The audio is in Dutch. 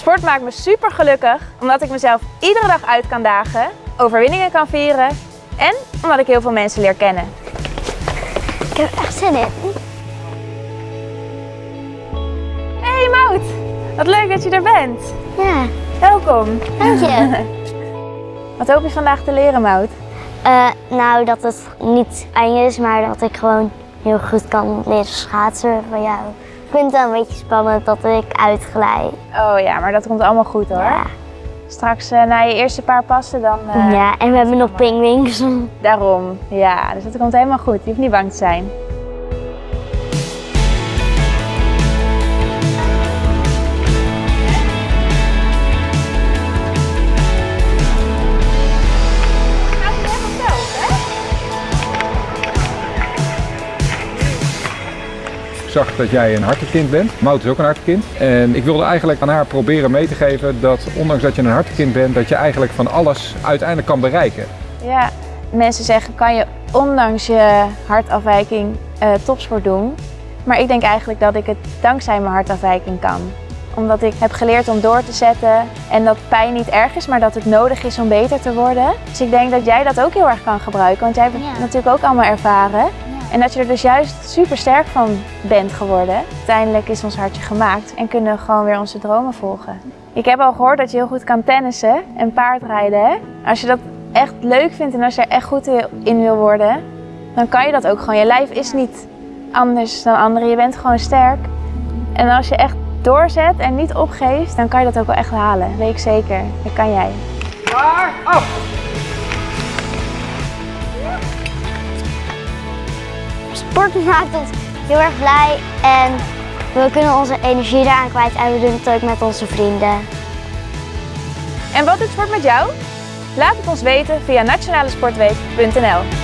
Sport maakt me super gelukkig omdat ik mezelf iedere dag uit kan dagen, overwinningen kan vieren en omdat ik heel veel mensen leer kennen. Ik heb echt zin in. Hey Mout, wat leuk dat je er bent. Ja, Welkom. dank je. Wat hoop je vandaag te leren Mout? Eh, nou, dat het niet eng is, maar dat ik gewoon heel goed kan leren schaatsen van jou. Ik vind het wel een beetje spannend dat ik uitglij. Oh ja, maar dat komt allemaal goed hoor. Ja. Straks eh, na je eerste paar passen dan... eh, ja, en we hebben nog pingwings. Daarom, ja. Dus dat komt helemaal goed. Je hoeft niet bang te zijn. Zag dat jij een hartekind bent. Mout is ook een hartekind. En ik wilde eigenlijk aan haar proberen mee te geven dat ondanks dat je een hartekind bent, dat je eigenlijk van alles uiteindelijk kan bereiken. Ja, mensen zeggen kan je ondanks je hartafwijking eh, topsport doen. Maar ik denk eigenlijk dat ik het dankzij mijn hartafwijking kan. Omdat ik heb geleerd om door te zetten en dat pijn niet erg is, maar dat het nodig is om beter te worden. Dus ik denk dat jij dat ook heel erg kan gebruiken, want jij hebt het Ja. natuurlijk ook allemaal ervaren. En dat je er dus juist super sterk van bent geworden. Uiteindelijk is ons hartje gemaakt en kunnen we gewoon weer onze dromen volgen. Ik heb al gehoord dat je heel goed kan tennissen en paardrijden. Als je dat echt leuk vindt en als je er echt goed in wil worden, dan kan je dat ook gewoon. Je lijf is niet anders dan anderen. Je bent gewoon sterk. En als je echt doorzet en niet opgeeft, dan kan je dat ook wel echt halen. Weet ik zeker. Dat kan jij. Sport maakt ons heel erg blij en we kunnen onze energie daaraan kwijt en we doen het ook met onze vrienden. En wat doet sport met jou? Laat het ons weten via nationalesportweek.nl.